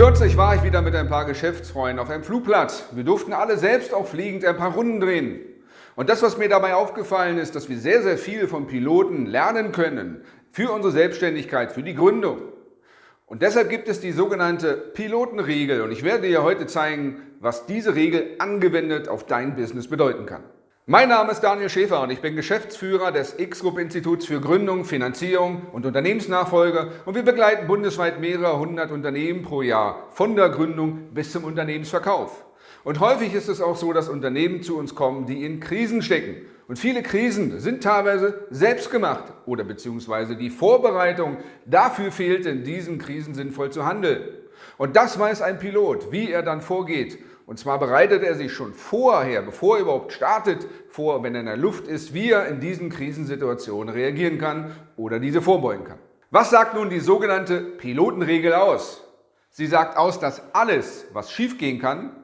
Kürzlich war ich wieder mit ein paar Geschäftsfreunden auf einem Flugplatz. Wir durften alle selbst auch fliegend ein paar Runden drehen. Und das, was mir dabei aufgefallen ist, dass wir sehr, sehr viel vom Piloten lernen können für unsere Selbstständigkeit, für die Gründung. Und deshalb gibt es die sogenannte Pilotenregel und ich werde dir heute zeigen, was diese Regel angewendet auf dein Business bedeuten kann. Mein Name ist Daniel Schäfer und ich bin Geschäftsführer des X-Group-Instituts für Gründung, Finanzierung und Unternehmensnachfolge und wir begleiten bundesweit mehrere hundert Unternehmen pro Jahr von der Gründung bis zum Unternehmensverkauf. Und häufig ist es auch so, dass Unternehmen zu uns kommen, die in Krisen stecken. Und viele Krisen sind teilweise selbst gemacht oder beziehungsweise die Vorbereitung dafür fehlt, in diesen Krisen sinnvoll zu handeln. Und das weiß ein Pilot, wie er dann vorgeht. Und zwar bereitet er sich schon vorher, bevor er überhaupt startet, vor, wenn er in der Luft ist, wie er in diesen Krisensituationen reagieren kann oder diese vorbeugen kann. Was sagt nun die sogenannte Pilotenregel aus? Sie sagt aus, dass alles, was schiefgehen kann,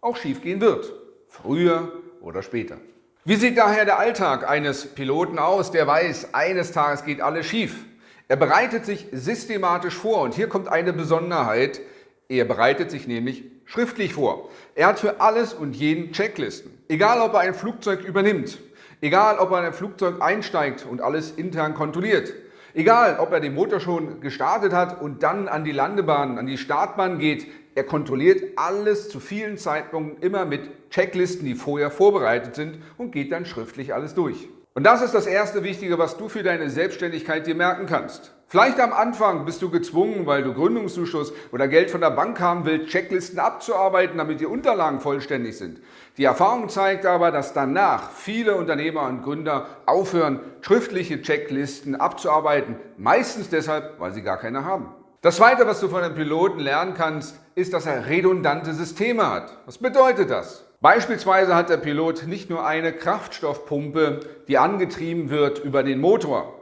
auch schiefgehen wird. Früher oder später. Wie sieht daher der Alltag eines Piloten aus, der weiß, eines Tages geht alles schief? Er bereitet sich systematisch vor und hier kommt eine Besonderheit. Er bereitet sich nämlich schriftlich vor. Er hat für alles und jeden Checklisten. Egal, ob er ein Flugzeug übernimmt, egal, ob er in ein Flugzeug einsteigt und alles intern kontrolliert, egal, ob er den Motor schon gestartet hat und dann an die Landebahn, an die Startbahn geht, er kontrolliert alles zu vielen Zeitpunkten immer mit Checklisten, die vorher vorbereitet sind und geht dann schriftlich alles durch. Und das ist das erste Wichtige, was du für deine Selbstständigkeit dir merken kannst. Vielleicht am Anfang bist du gezwungen, weil du Gründungszuschuss oder Geld von der Bank haben willst, Checklisten abzuarbeiten, damit die Unterlagen vollständig sind. Die Erfahrung zeigt aber, dass danach viele Unternehmer und Gründer aufhören, schriftliche Checklisten abzuarbeiten, meistens deshalb, weil sie gar keine haben. Das Zweite, was du von einem Piloten lernen kannst, ist, dass er redundante Systeme hat. Was bedeutet das? Beispielsweise hat der Pilot nicht nur eine Kraftstoffpumpe, die angetrieben wird über den Motor,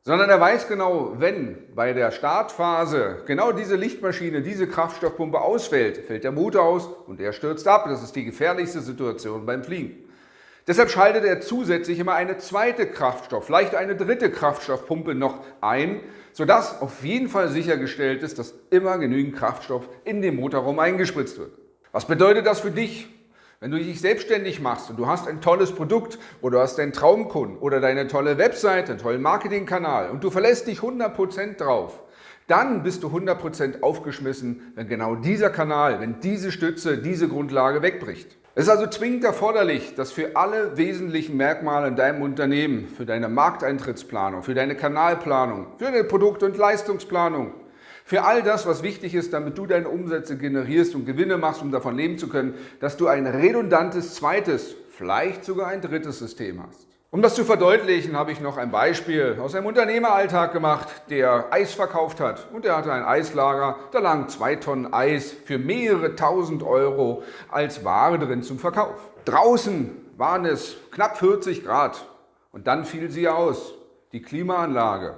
sondern er weiß genau, wenn bei der Startphase genau diese Lichtmaschine, diese Kraftstoffpumpe ausfällt, fällt der Motor aus und er stürzt ab. Das ist die gefährlichste Situation beim Fliegen. Deshalb schaltet er zusätzlich immer eine zweite Kraftstoff, vielleicht eine dritte Kraftstoffpumpe noch ein, sodass auf jeden Fall sichergestellt ist, dass immer genügend Kraftstoff in den Motorraum eingespritzt wird. Was bedeutet das für dich? Wenn du dich selbstständig machst und du hast ein tolles Produkt oder du hast einen Traumkunden oder deine tolle Webseite, einen tollen Marketingkanal und du verlässt dich 100% drauf, dann bist du 100% aufgeschmissen, wenn genau dieser Kanal, wenn diese Stütze, diese Grundlage wegbricht. Es ist also zwingend erforderlich, dass für alle wesentlichen Merkmale in deinem Unternehmen, für deine Markteintrittsplanung, für deine Kanalplanung, für deine Produkt- und Leistungsplanung, für all das, was wichtig ist, damit du deine Umsätze generierst und Gewinne machst, um davon leben zu können, dass du ein redundantes zweites, vielleicht sogar ein drittes System hast. Um das zu verdeutlichen, habe ich noch ein Beispiel aus einem Unternehmeralltag gemacht, der Eis verkauft hat. Und er hatte ein Eislager, da lagen zwei Tonnen Eis für mehrere tausend Euro als Ware drin zum Verkauf. Draußen waren es knapp 40 Grad und dann fiel sie aus, die Klimaanlage.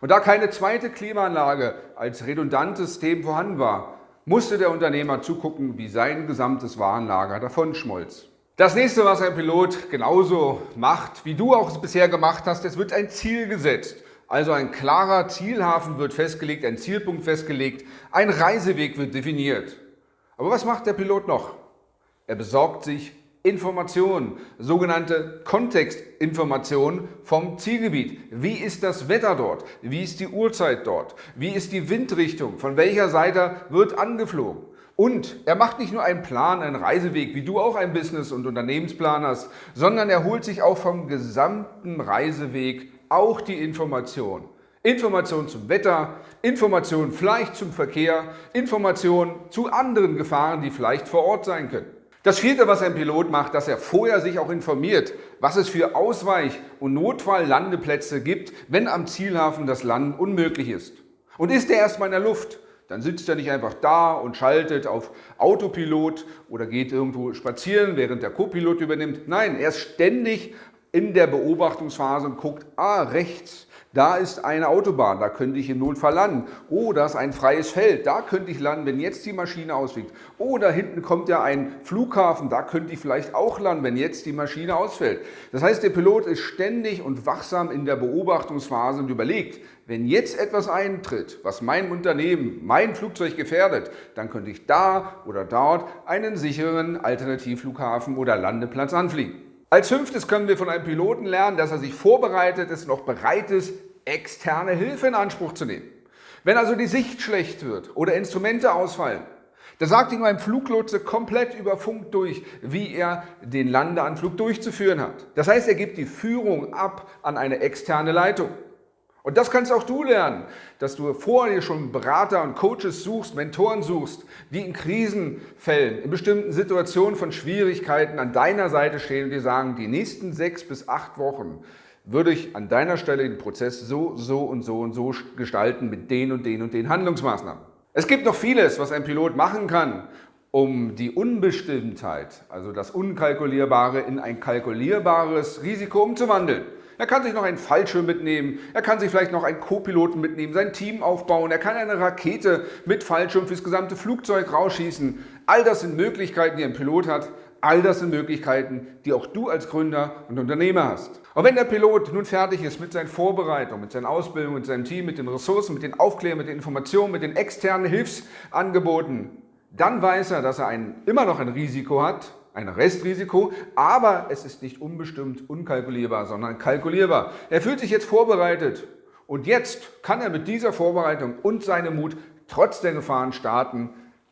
Und da keine zweite Klimaanlage als redundantes System vorhanden war, musste der Unternehmer zugucken, wie sein gesamtes Warenlager davonschmolz. Das nächste, was ein Pilot genauso macht, wie du auch es bisher gemacht hast, es wird ein Ziel gesetzt. Also ein klarer Zielhafen wird festgelegt, ein Zielpunkt festgelegt, ein Reiseweg wird definiert. Aber was macht der Pilot noch? Er besorgt sich Informationen, sogenannte Kontextinformationen vom Zielgebiet. Wie ist das Wetter dort? Wie ist die Uhrzeit dort? Wie ist die Windrichtung? Von welcher Seite wird angeflogen? Und er macht nicht nur einen Plan, einen Reiseweg, wie du auch ein Business- und Unternehmensplan hast, sondern er holt sich auch vom gesamten Reiseweg auch die Information. Informationen zum Wetter, Informationen vielleicht zum Verkehr, Informationen zu anderen Gefahren, die vielleicht vor Ort sein können. Das vierte, was ein Pilot macht, dass er vorher sich auch informiert, was es für Ausweich- und Notfalllandeplätze gibt, wenn am Zielhafen das Landen unmöglich ist. Und ist er erstmal in der Luft, dann sitzt er nicht einfach da und schaltet auf Autopilot oder geht irgendwo spazieren, während der Copilot übernimmt. Nein, er ist ständig in der Beobachtungsphase und guckt, ah, rechts, Da ist eine Autobahn, da könnte ich im Notfall landen. Oh, da ist ein freies Feld, da könnte ich landen, wenn jetzt die Maschine ausfliegt. Oder hinten kommt ja ein Flughafen, da könnte ich vielleicht auch landen, wenn jetzt die Maschine ausfällt. Das heißt, der Pilot ist ständig und wachsam in der Beobachtungsphase und überlegt, wenn jetzt etwas eintritt, was mein Unternehmen, mein Flugzeug gefährdet, dann könnte ich da oder dort einen sicheren Alternativflughafen oder Landeplatz anfliegen. Als fünftes können wir von einem Piloten lernen, dass er sich vorbereitet ist, noch bereit ist, externe Hilfe in Anspruch zu nehmen. Wenn also die Sicht schlecht wird oder Instrumente ausfallen, da sagt ihm ein Fluglotse komplett über Funk durch, wie er den Landeanflug durchzuführen hat. Das heißt, er gibt die Führung ab an eine externe Leitung. Und das kannst auch du lernen, dass du vorher schon Berater und Coaches suchst, Mentoren suchst, die in Krisenfällen, in bestimmten Situationen von Schwierigkeiten an deiner Seite stehen und dir sagen, die nächsten sechs bis acht Wochen würde ich an deiner Stelle den Prozess so, so und so und so gestalten mit den und den und den Handlungsmaßnahmen. Es gibt noch vieles, was ein Pilot machen kann, um die Unbestimmtheit, also das Unkalkulierbare, in ein kalkulierbares Risiko umzuwandeln. Er kann sich noch einen Fallschirm mitnehmen, er kann sich vielleicht noch einen Co-Piloten mitnehmen, sein Team aufbauen, er kann eine Rakete mit Fallschirm fürs gesamte Flugzeug rausschießen. All das sind Möglichkeiten, die ein Pilot hat. All das sind Möglichkeiten, die auch du als Gründer und Unternehmer hast. Und wenn der Pilot nun fertig ist mit seinen Vorbereitungen, mit seiner Ausbildung, mit seinem Team, mit den Ressourcen, mit den Aufklärungen, mit den Informationen, mit den externen Hilfsangeboten, dann weiß er, dass er ein, immer noch ein Risiko hat, ein Restrisiko, aber es ist nicht unbestimmt unkalkulierbar, sondern kalkulierbar. Er fühlt sich jetzt vorbereitet und jetzt kann er mit dieser Vorbereitung und seinem Mut trotz der Gefahren starten,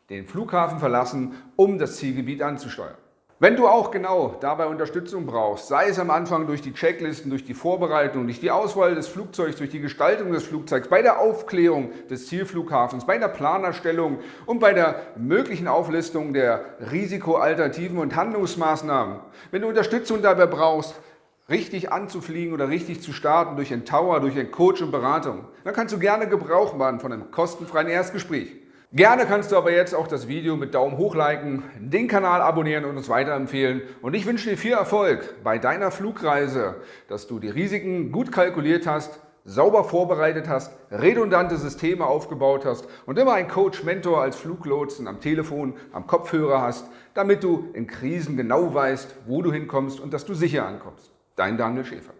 den Flughafen verlassen, um das Zielgebiet anzusteuern. Wenn du auch genau dabei Unterstützung brauchst, sei es am Anfang durch die Checklisten, durch die Vorbereitung, durch die Auswahl des Flugzeugs, durch die Gestaltung des Flugzeugs, bei der Aufklärung des Zielflughafens, bei der Planerstellung und bei der möglichen Auflistung der Risikoalternativen und Handlungsmaßnahmen. Wenn du Unterstützung dabei brauchst, richtig anzufliegen oder richtig zu starten durch einen Tower, durch einen Coach und Beratung, dann kannst du gerne Gebrauch machen von einem kostenfreien Erstgespräch. Gerne kannst du aber jetzt auch das Video mit Daumen hoch liken, den Kanal abonnieren und uns weiterempfehlen. Und ich wünsche dir viel Erfolg bei deiner Flugreise, dass du die Risiken gut kalkuliert hast, sauber vorbereitet hast, redundante Systeme aufgebaut hast und immer einen Coach, Mentor als Fluglotsen am Telefon, am Kopfhörer hast, damit du in Krisen genau weißt, wo du hinkommst und dass du sicher ankommst. Dein Daniel Schäfer.